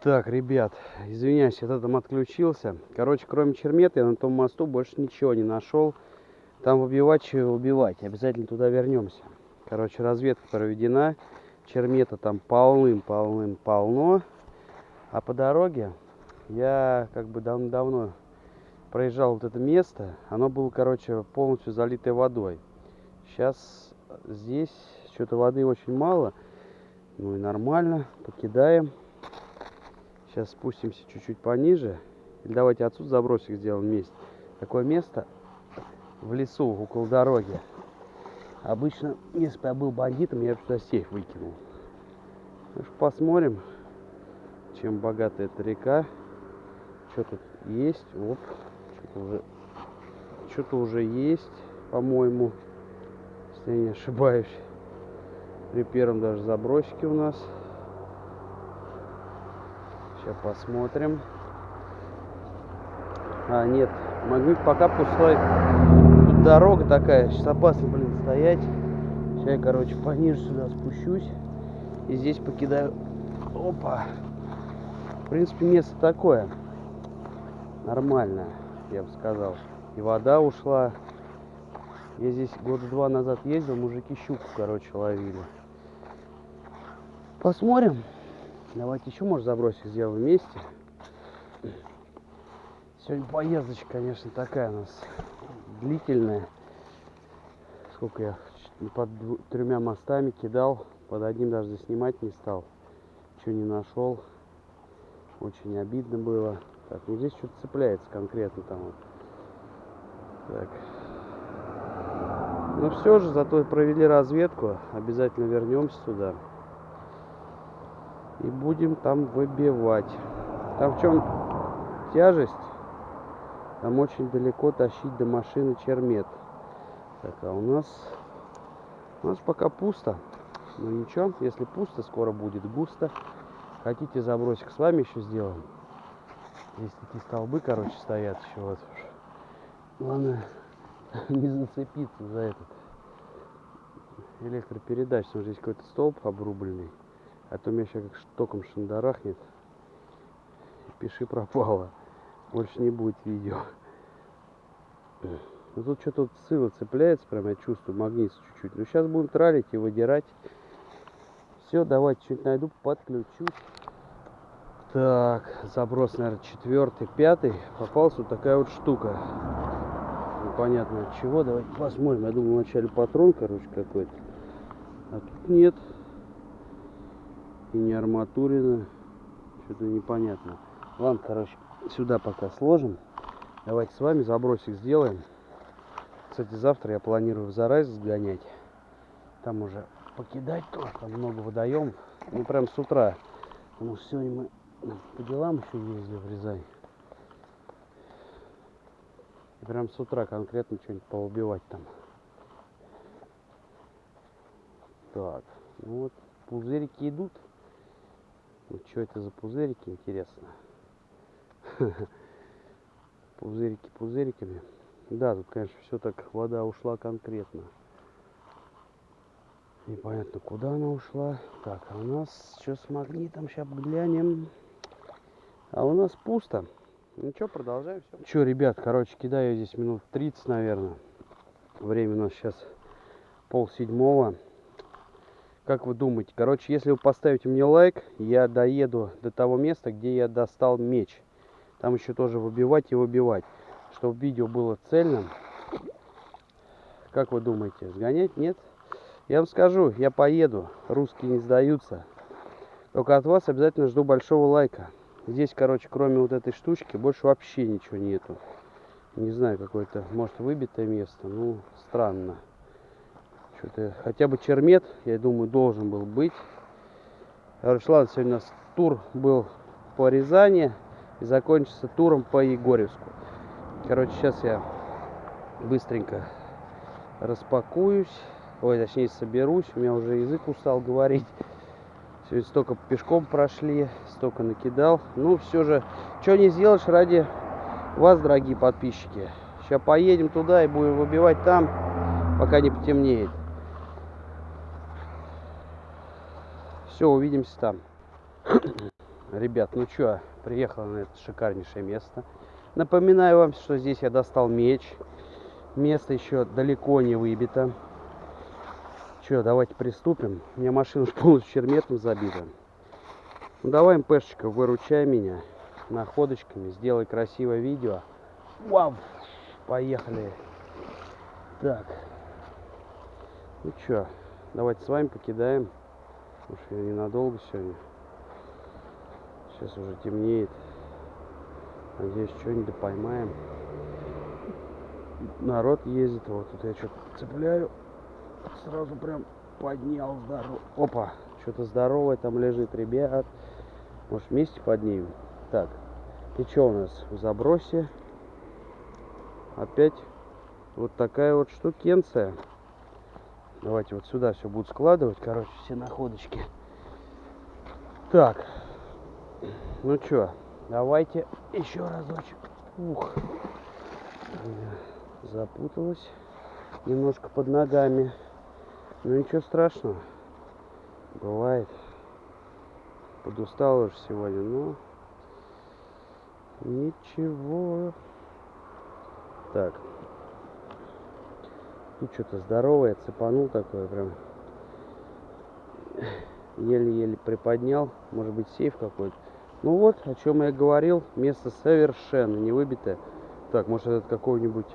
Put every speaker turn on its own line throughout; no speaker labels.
Так, ребят, извиняюсь, я там отключился. Короче, кроме чермета я на том мосту больше ничего не нашел. Там убивать, чего убивать. Обязательно туда вернемся. Короче, разведка проведена. Чермета там полным-полным-полно. А по дороге я как бы дав давно проезжал вот это место. Оно было, короче, полностью залитое водой. Сейчас здесь что-то воды очень мало. Ну и нормально. Покидаем. Сейчас спустимся чуть-чуть пониже. Или давайте отсюда забросик сделаем вместе. Такое место в лесу, около дороги. Обычно, если бы я был бандитом, я бы сюда сейф выкинул. Ну что, посмотрим, чем богата эта река. Что тут есть? Оп, что-то уже, что-то уже есть, по-моему, если я не ошибаюсь. При первом даже забросике у нас. Сейчас посмотрим. А, нет, магнит пока пустой. Тут дорога такая, сейчас опасно, блин, стоять. Сейчас я, короче, пониже сюда спущусь. И здесь покидаю. Опа. В принципе, место такое. Нормальное, я бы сказал. И вода ушла. Я здесь года два назад ездил, мужики щуку, короче, ловили. Посмотрим. Давайте еще, может, забросик сделаем вместе. Сегодня поездочка, конечно, такая у нас длительная. Сколько я под тремя мостами кидал, под одним даже заснимать не стал. Ничего не нашел. Очень обидно было. Так, ну здесь что-то цепляется конкретно там вот. Так. Ну все же, зато провели разведку. Обязательно вернемся туда и будем там выбивать. Там в чем тяжесть? Там очень далеко тащить до машины чермет. Так, а у нас у нас пока пусто. Ну ничего, если пусто, скоро будет густо. Хотите забросик с вами еще сделаем? Здесь такие столбы, короче, стоят еще вот. Главное не зацепиться за этот электропередач. Что здесь какой-то столб обрубленный. А то меня сейчас как током шандарахнет. Пиши пропало. Больше не будет видео. Ну тут что-то вот сыла цепляется, прям я чувствую, магнит чуть-чуть. Ну сейчас будем тралить и выдирать. Все, давайте чуть найду, подключусь. Так, заброс, наверное, четвертый, пятый. Попалась вот такая вот штука. Непонятно от чего. Давайте посмотрим. Я думал, вначале патрон, короче, какой-то. А тут нет и не арматурина. Что-то непонятно. Ладно, короче, сюда пока сложим. Давайте с вами забросик сделаем. Кстати, завтра я планирую в Зарайск сгонять. Там уже покидать тоже, там много водоемов. Ну, прям с утра. Потому что сегодня мы по делам еще ездили в Рязань. Прям с утра конкретно что-нибудь поубивать там. Так, ну вот пузырики идут. Ну, что это за пузырики, интересно? Пузырики пузыриками. Да, тут, конечно, все так, вода ушла конкретно. Непонятно, куда она ушла. Так, а у нас что с магнитом? Сейчас глянем. А у нас пусто. Ну что, продолжаем все. Что, ребят, короче, кидаю здесь минут 30, наверное. Время у нас сейчас пол седьмого. Как вы думаете? Короче, если вы поставите мне лайк, я доеду до того места, где я достал меч. Там еще тоже выбивать и выбивать. Чтобы видео было цельным. Как вы думаете, сгонять? Нет? Я вам скажу, я поеду. Русские не сдаются. Только от вас обязательно жду большого лайка. Здесь, короче, кроме вот этой штучки, больше вообще ничего нету. Не знаю, какое-то, может, выбитое место. Ну, странно. Что-то хотя бы чермет, я думаю, должен был быть. Короче, сегодня у нас тур был по Рязани и закончится туром по Егорьевску. Короче, сейчас я быстренько распакуюсь. Ой, точнее, соберусь. У меня уже язык устал говорить. Сегодня столько пешком прошли, столько накидал. Ну, все же, что не сделаешь ради вас, дорогие подписчики. Сейчас поедем туда и будем выбивать там, пока не потемнеет. Все, увидимся там. Ребят, ну чё, приехал на это шикарнейшее место. Напоминаю вам, что здесь я достал меч. Место еще далеко не выбито. Че, давайте приступим. У меня машина полностью черметом забита. Ну давай, МПшечка, выручай меня находочками. Сделай красивое видео. Вау! Поехали. Так. Ну чё, давайте с вами покидаем. Что я ненадолго сегодня. Сейчас уже темнеет. Надеюсь, что-нибудь поймаем. Народ ездит. Вот тут я что-то цепляю. Сразу прям поднял здорово. Опа, что-то здоровое там лежит, ребят. Может вместе поднимем? Так, и что у нас в забросе? Опять вот такая вот штукенция. Давайте вот сюда все будут складывать, короче, все находочки. Так, ну что, давайте еще разочек. Ух, запуталась немножко под ногами. Ну ничего страшного. Бывает. Подустал уже сегодня, но ничего. Так. Тут что-то здоровое, цепанул такое прям. Еле-еле приподнял. Может быть сейф какой-то. Ну вот, о чем я говорил. Место совершенно не выбитое. Так, может это какого-нибудь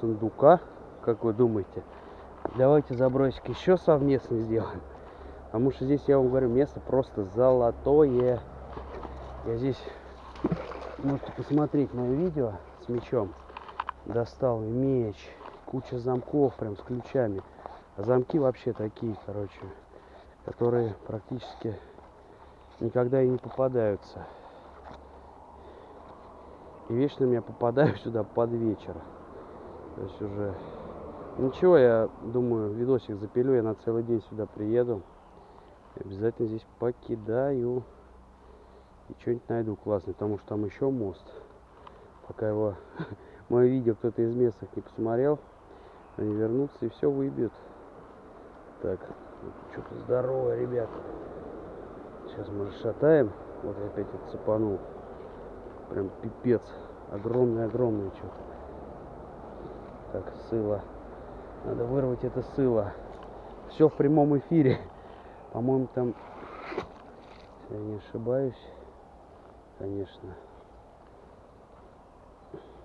сундука? Как вы думаете? Давайте забросик еще совместно сделаем. Потому что здесь, я вам говорю, место просто золотое. Я здесь, можете посмотреть мое видео с мечом. Достал меч, куча замков прям с ключами. А замки вообще такие, короче, которые практически никогда и не попадаются. И вечно я попадаю сюда под вечер. То есть уже Ничего, я думаю, видосик запилю, я на целый день сюда приеду. Обязательно здесь покидаю. И что-нибудь найду классное, потому что там еще мост. Пока его, мое видео кто-то из местных не посмотрел, они вернутся и все выбьют. Так, что-то здоровое, ребят. Сейчас мы шатаем. Вот я опять отцепанул. Прям пипец. Огромное-огромное что-то. Так, сыла. Надо вырвать это сыло. Все в прямом эфире. По-моему, там, я не ошибаюсь, конечно,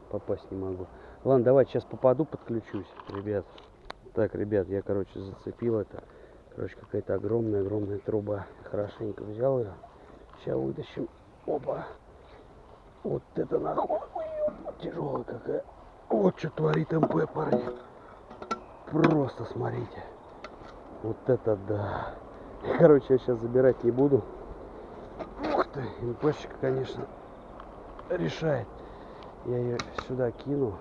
попасть не могу. Ладно, давай сейчас попаду, подключусь, ребят. Так, ребят, я, короче, зацепил это. Короче, какая-то огромная-огромная труба. Хорошенько взял ее. Сейчас вытащим. Опа. Вот это нахуй. Тяжелая какая. Вот что творит МП, парни. Просто смотрите. Вот это да. Короче, я сейчас забирать не буду. Ух ты, МПшечка, конечно, решает. Я ее сюда кину.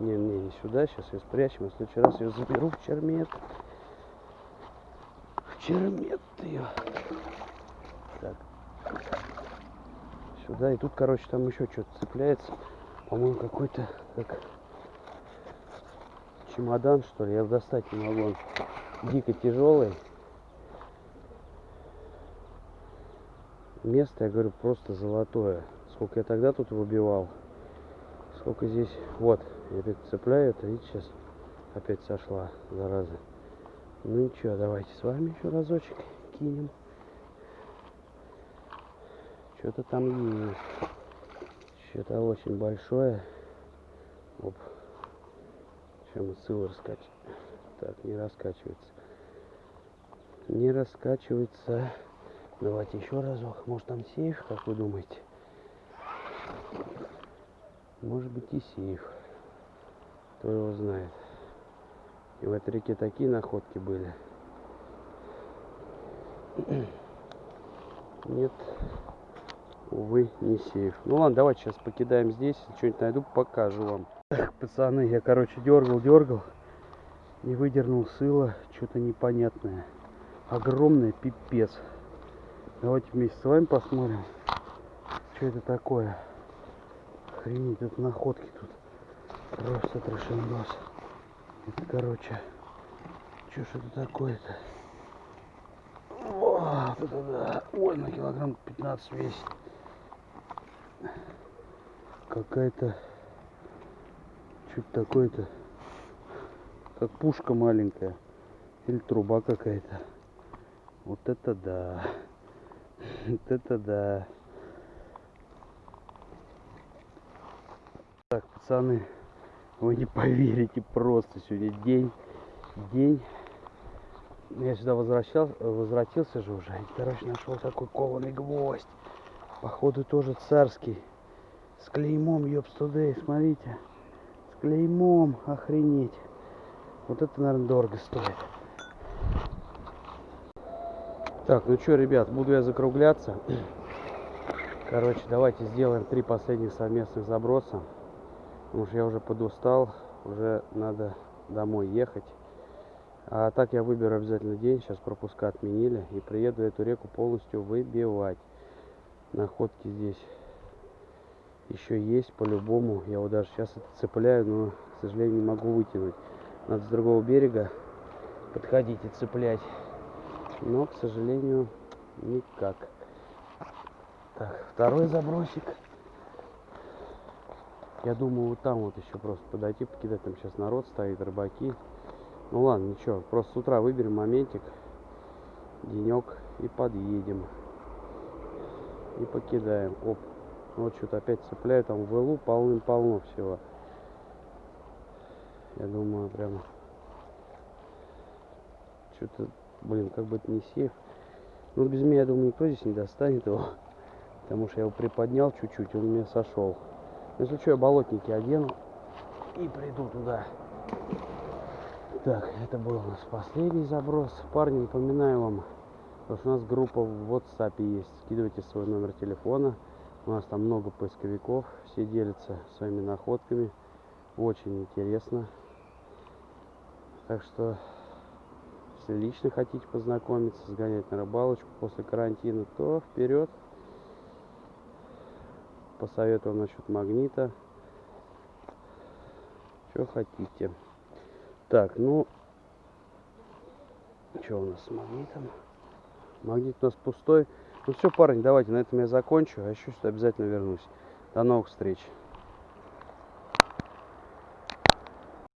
Не, не, не сюда. Сейчас ее спрячем. В следующий раз ее заберу в чермет. В чермет ее. Так. Сюда. И тут, короче, там еще что-то цепляется. По-моему, какой-то как чемодан, что ли. Я достать не могу. Он дико тяжелый. Место, я говорю, просто золотое. Сколько я тогда тут выбивал. Сколько здесь. Вот, я опять цепляю это. Видите, сейчас опять сошла, зараза. Ну ничего, давайте с вами еще разочек кинем. Что-то там есть. Что-то очень большое. Оп. Чем ссылы раскачивать? Так, не раскачивается. Не раскачивается. Давайте еще разок. Может там сейф, как вы думаете? Может быть и сейф. Кто его знает. И в этой реке такие находки были. Нет. Увы, не сейф. Ну ладно, давайте сейчас покидаем здесь. Что-нибудь найду, покажу вам. Так, пацаны, я, короче, дергал, дергал. И выдернул сыло. Что-то непонятное. Огромное, пипец. Давайте вместе с вами посмотрим, что это такое. Охренеть, тут находки тут. Просто трешендос. Это, короче, что ж это такое-то? Вот это да. Ой, на килограмм 15 весит. Какая-то... Что-то такое-то. Как пушка маленькая. Или труба какая-то. Вот это да. Вот это да. Так, пацаны, вы не поверите, просто сегодня день, день. Я сюда возвращался, возвратился же уже. И, короче, нашел такой кованый гвоздь. Походу тоже царский. С клеймом, ёпстудей, смотрите. С клеймом, охренеть. Вот это, наверное, дорого стоит. Так, ну что, ребят, буду я закругляться. Короче, давайте сделаем три последних совместных заброса. Потому что я уже подустал, уже надо домой ехать. А так я выберу обязательно день, сейчас пропуска отменили. И приеду эту реку полностью выбивать. Находки здесь еще есть по-любому. Я вот даже сейчас цепляю, но, к сожалению, не могу вытянуть. Надо с другого берега подходить и цеплять. Но, к сожалению, никак. Так, второй забросик. Я думаю, вот там вот еще просто подойти, покидать. Там сейчас народ стоит, рыбаки. Ну ладно, ничего. Просто с утра выберем моментик, денек и подъедем. И покидаем. Оп. Вот что-то опять цепляю. Там в ВЛУ полным-полно всего. Я думаю, прям... Что-то, блин, как бы это не сейф. Ну, без меня, я думаю, никто здесь не достанет его. Потому что я его приподнял чуть-чуть, он у меня сошел. Если что, я болотники одену и приду туда. Так, это был у нас последний заброс. Парни, напоминаю вам, что у нас группа в WhatsApp есть. Скидывайте свой номер телефона. У нас там много поисковиков. Все делятся своими находками. Очень интересно. Так что, если лично хотите познакомиться, сгонять на рыбалочку после карантина, то вперед посоветовал насчет магнита. Что хотите. Так, ну, что у нас с магнитом? Магнит у нас пустой. Ну все, парни, давайте на этом я закончу. А еще сюда обязательно вернусь. До новых встреч.